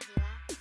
Radio.